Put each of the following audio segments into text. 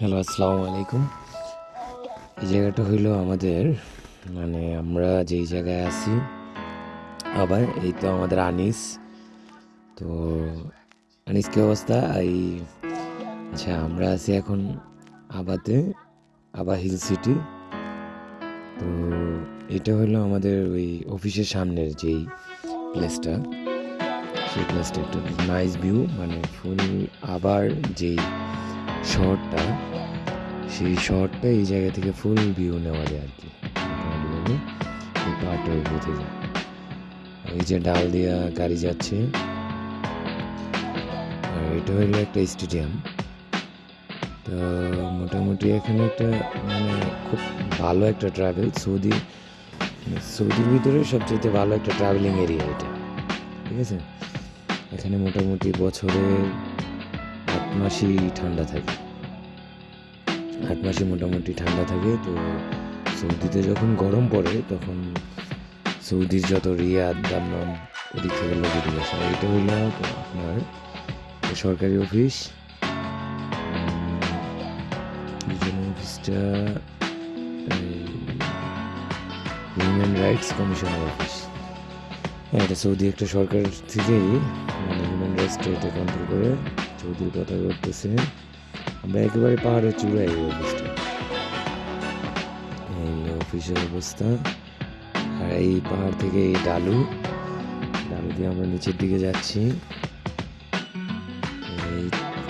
Hello, আসসালামু আলাইকুম। এই জায়গাটা হইল আমাদের মানে আমরা যেই জায়গায় আছি, আবার এই তো আমাদের আনিস। তো আনিস কি অবস্থা, এই আচ্ছা আমরা আছি এখন আবাতে, আবা হিল সিটি। তো এটা হলো আমাদের ওই অফিসের সামনের যেই প্লেসটা। সেই প্লেসটা একটা নাইস ভিউ মানে ফুল আবার যেই শহরটা, সেই শহরটা এই জায়গা থেকে ফুল ভিউ নেওয়া যায় আর কি। মোটামুটিভাবে এই পাহাড়টার উপর থেকে। এই যে ডাল দিয়া গাড়ি যাচ্ছে, আর এটা হলো একটা স্টেডিয়াম তো মোটামুটি এখানে একটা মানে খুব ভালো একটা ট্রাভেল সৌদি মানে সৌদির ভিতরে সবচেয়ে ভালো একটা ট্রাভেলিং এরিয়া এটা। ঠিক আছে? এখানে মোটামুটি বছরের আট মাসই ঠান্ডা থাকে। আট মাসে মোটামুটি ঠান্ডা থাকে, তো সৌদিতে যখন গরম পড়ে, তখন সৌদির যত রিয়াদ দাম্মাম ওদিক থেকে লোক এদিকে আসে এটা হইল আপনার সরকারি অফিস। অফিসটা হিউম্যান রাইটস কমিশনের অফিস হ্যাঁ এটা সৌদি একটা সরকার থেকেই মানে হিউম্যান রাইটসটা এটা কন্ট্রোল করে। সৌদির কথা করতেছে আমরা একেবারে পাহাড়ের চূড়ায় এই অফিসটা এই অফিসের অবস্থা। আর এই পাহাড় থেকে এই ডালু। ডালু দিয়ে আমরা নিচের দিকে যাচ্ছি।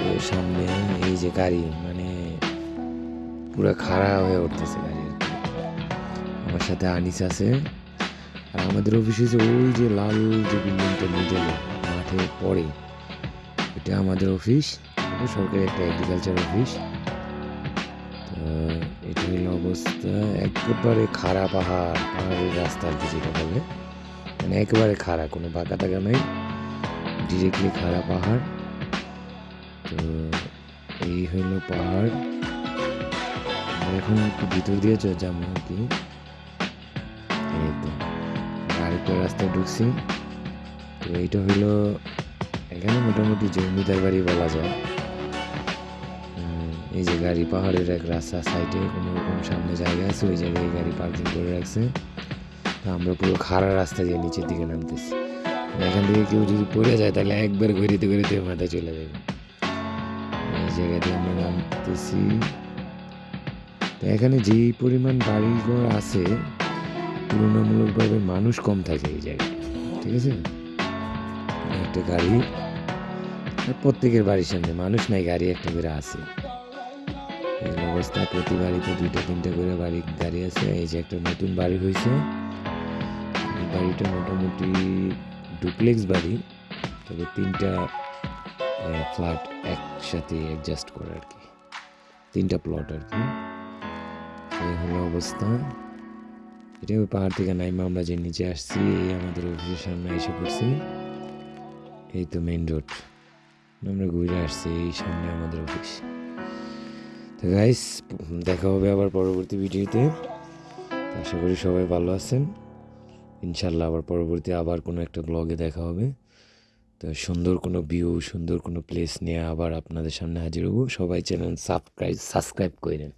এই সামনে এই যে গাড়ি মানে পুরো খাড়া হয়ে উঠতেছে গাড়ি আমার সাথে আনিস আছে। আর আমাদের অফিসে যে ওই যে লাল যে বিল্ডিংটা মিডলে মাঠে পড়ে এটা আমাদের অফিস এটা সরকারি একটা এগ্রিকালচার অফিস এটা হলো অবস্থা একেবারে খাড়া পাহাড়, পাহাড়ের রাস্তা আর কি যেটা বলে। মানে একেবারে খাড়া, কোনো বাঁকা টাকা নাই ডিরেক্টলি খাড়া পাহাড়। তো, এই হলো পাহাড়। এখন একটু ভিতর দিয়ে যাব আর কি। আরেকটা রাস্তায় ঢুকছি। তো, এইটা হইল এখানে মোটামুটি জমিদার বাড়ি বলা যায় এই যে গাড়ি পাহাড়ের এক রাস্তা সাইডে কোনো রকম সামনে জায়গা আছে, ওই জায়গায় গাড়ি পার্কিং করে রাখছে। আমরা পুরো খাড়া রাস্তা দিয়ে নিচের দিকে নামতেছি। মানে এখান থেকে কেউ যদি পড়ে যায়, তাহলে একবার ঘুরিতে ঘুরিতে মাথায় চলে যাবে। এই জায়গা দিয়ে আমরা নামতেছি। তো এখানে যেই পরিমাণ বাড়িঘর আছে, তুলনামূলকভাবে মানুষ কম থাকে এই জায়গায়। ঠিক আছে? একটা গাড়ি। প্রত্যেকের বাড়ির সামনে মানুষ নাই, গাড়ি একটা করে আছে। এই অবস্থা, প্রতি বাড়িতে দুইটা, তিনটা করে বাড়ি গাড়ি আছে। এই যে একটা নতুন বাড়ি হয়েছে এই বাড়িটা মোটামুটি ডুপ্লেক্স বাড়ি। তবে তিনটা ফ্ল্যাট একসাথে অ্যাডজাস্ট করে আর কি। তিনটা প্লট আর কি। এই হলো অবস্থা। এটা ওই পাহাড় থেকে নাইমা আমরা যে নিচে আসছি, এই আমাদের অফিসের সামনে এসে পড়ছি। এই তো মেন রোড আমরা ঘুরে আসছি এই সামনে আমাদের অফিস তো গাইস দেখা হবে আবার পরবর্তী ভিডিওতে। আশা করি সবাই ভালো আছেন। ইনশাল্লাহ আবার পরবর্তী আবার কোনো একটা ব্লগে দেখা হবে। তো সুন্দর কোনো ভিউ সুন্দর কোনো প্লেস নিয়ে আবার আপনাদের সামনে হাজির হব। সবাই চ্যানেল সাবস্ক্রাইব সাবস্ক্রাইব করে করেন